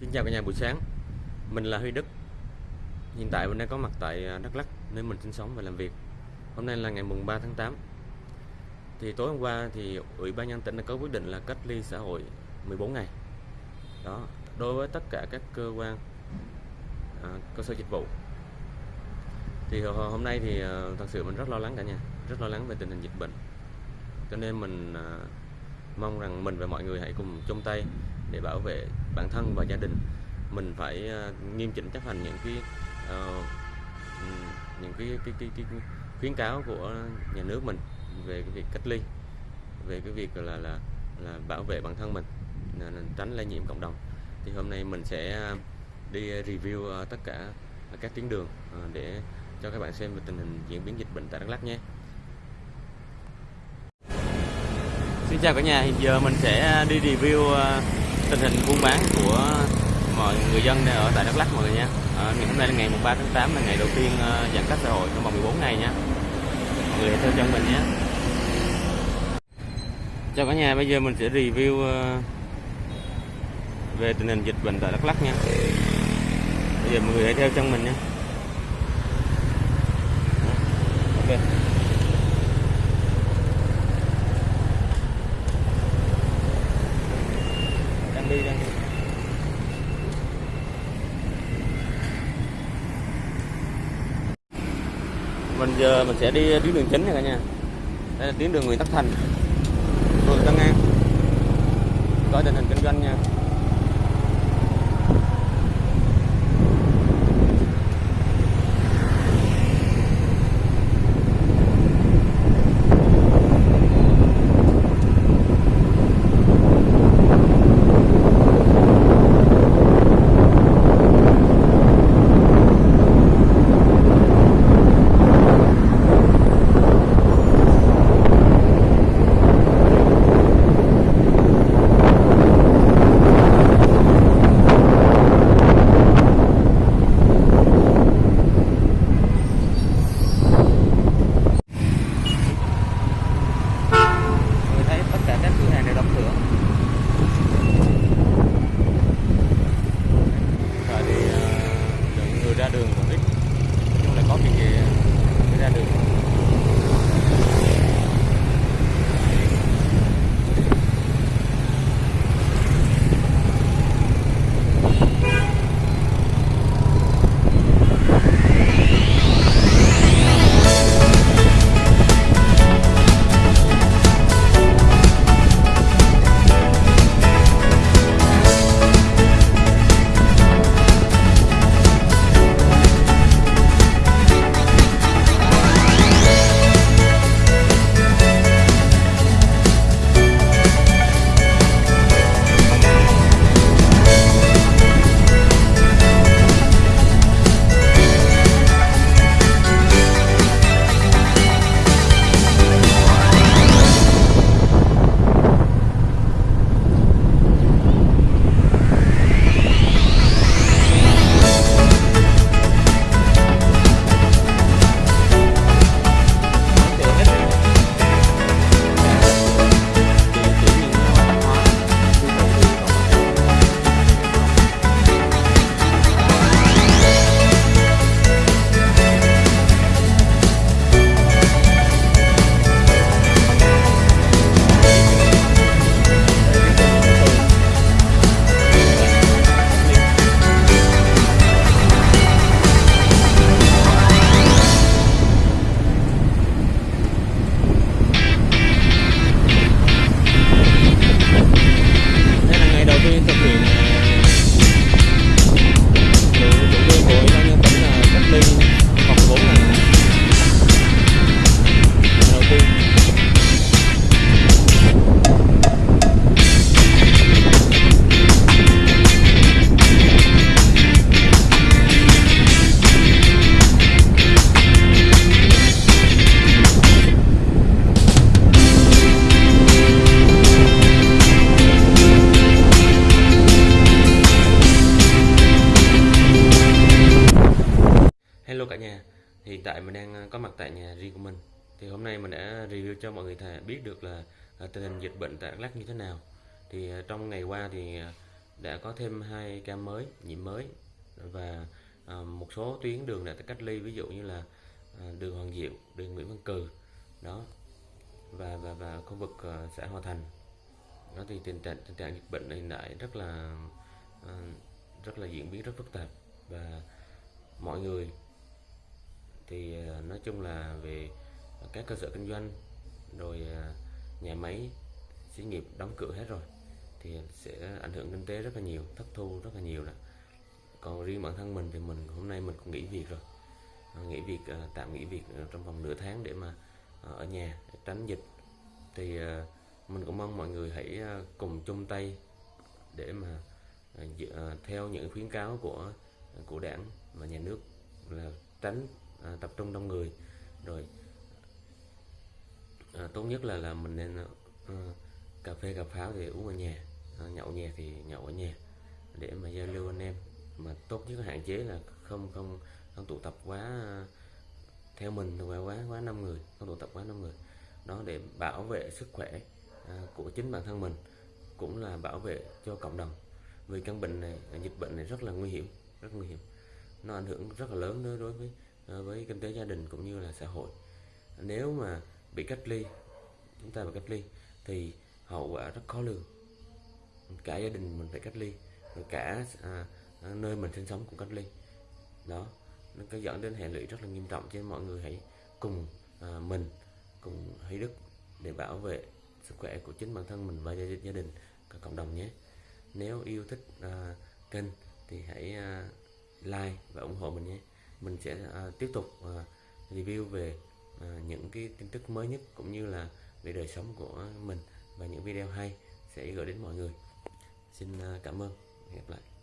Xin chào cả nhà buổi sáng. Mình là Huy Đức. Hiện tại mình đang có mặt tại à, Đắk Lắk nơi mình sinh sống và làm việc. Hôm nay là ngày mùng 3 tháng 8 Thì tối hôm qua thì Ủy ban nhân tỉnh đã có quyết định là cách ly xã hội 14 ngày. Đó, đối với tất cả các cơ quan à, cơ sở dịch vụ. Thì hôm nay thì à, thật sự mình rất lo lắng cả nhà Rất lo lắng về tình hình dịch bệnh. Cho nên mình à, mong rằng mình và mọi người hãy cùng chung tay để bảo vệ bản thân và gia đình mình phải ờ, nghiêm chỉnh chấp hành những cái uh, những cái cái, cái, cái, cái khuyến cáo của nhà nước mình về cái việc cách ly về cái việc là là là bảo vệ bản thân mình tránh lây nhiễm cộng đồng. Thì hôm nay mình sẽ đi review ờ, tất cả các tuyến đường để cho các bạn xem về tình hình diễn biến dịch bệnh tại Đắk Lắk nhé. Xin chào cả nhà, hiện giờ mình sẽ đi review tình hình buôn bán của mọi người dân đang ở tại Đắk Lắk mọi người nha. à, ngày hôm nay là ngày 3 tháng 8 là ngày đầu tiên ờ, giãn cách xã hội trong vòng 14 ngày nha. Mọi người hãy theo chân mình nhé. Chào cả nhà, bây giờ mình sẽ review ờ, về tình hình dịch bệnh tại Đắk Lắk nha. Bây giờ mọi người hãy theo chân mình nha. Ok. đang đi đang đi mình giờ mình sẽ đi tuyến đường chính này cả nhà. Đây là tuyến đường Nguyễn Tất Thành. Phường Tân An coi tình hình kinh doanh nha. Hiện tại mình đang ờ, có mặt tại nhà riêng của mình. Thì hôm nay mình đã review cho mọi người thể biết được là ờ, tình hình dịch bệnh tại Đắk Lắk như thế nào. Thì ờ, trong ngày qua thì đã có thêm hai ca mới nhiễm mới và một số tuyến đường đã cách ly ví dụ như là đường Hoàng Diệu, đường Nguyễn Văn Cừ đó và và và khu vực xã Hòa Thành. Đó thì tình trạng tình trạng dịch bệnh hiện tại rất là rất là diễn biến rất phức tạp và mọi người thì ờ, nói chung là về các cơ sở kinh doanh, rồi ờ, nhà máy, xí nghiệp đóng cửa hết rồi, thì sẽ ảnh hưởng kinh tế rất là nhiều, thất thu rất là nhiều đó. Còn riêng bản thân mình thì mình, hôm nay mình cũng nghỉ việc rồi. Ờ, nghỉ việc tạm nghỉ việc trong vòng nửa tháng để mà ở nhà tránh dịch. Thì mình cũng mong mọi người hãy cùng chung tay để mà theo những khuyến cáo của của đảng và nhà nước là tránh à, tập trung đông người. Rồi à, tốt nhất là là mình nên à, cà phê cà pháo thì uống ở nhà. À, nhậu nhà thì nhậu ở nhà để mà giao lưu anh em. Mà tốt nhất là hạn chế là không không không tụ tập quá à, theo mình thì quá quá quá năm người không tụ tập quá năm người. Đó để bảo vệ sức khỏe à, của chính bản thân mình cũng là bảo vệ cho cộng đồng. Vì căn bệnh này dịch bệnh này rất là nguy hiểm rất nguy hiểm. Nó ảnh hưởng rất là lớn đối đối với Ờ, với kinh tế gia đình cũng như là xã hội. Nếu mà bị cách ly chúng ta bị cách ly thì hậu quả rất khó lường. Cả gia đình mình phải cách ly rồi cả à, à nơi mình sinh sống cũng cách ly. Đó nó có dẫn đến hệ lụy rất là nghiêm trọng cho nên mọi người hãy cùng à, mình cùng Hy Đức để bảo vệ sức khỏe của chính bản thân mình và gia, gia đình và cộng đồng nhé. Nếu yêu thích à, kênh thì hãy à, like và ủng hộ mình nhé mình sẽ uh, tiếp tục uh, review về uh, những cái tin tức mới nhất cũng như là về đời sống của mình. Và những video hay sẽ gửi đến mọi người. Xin uh, cảm ơn. Hẹn gặp lại.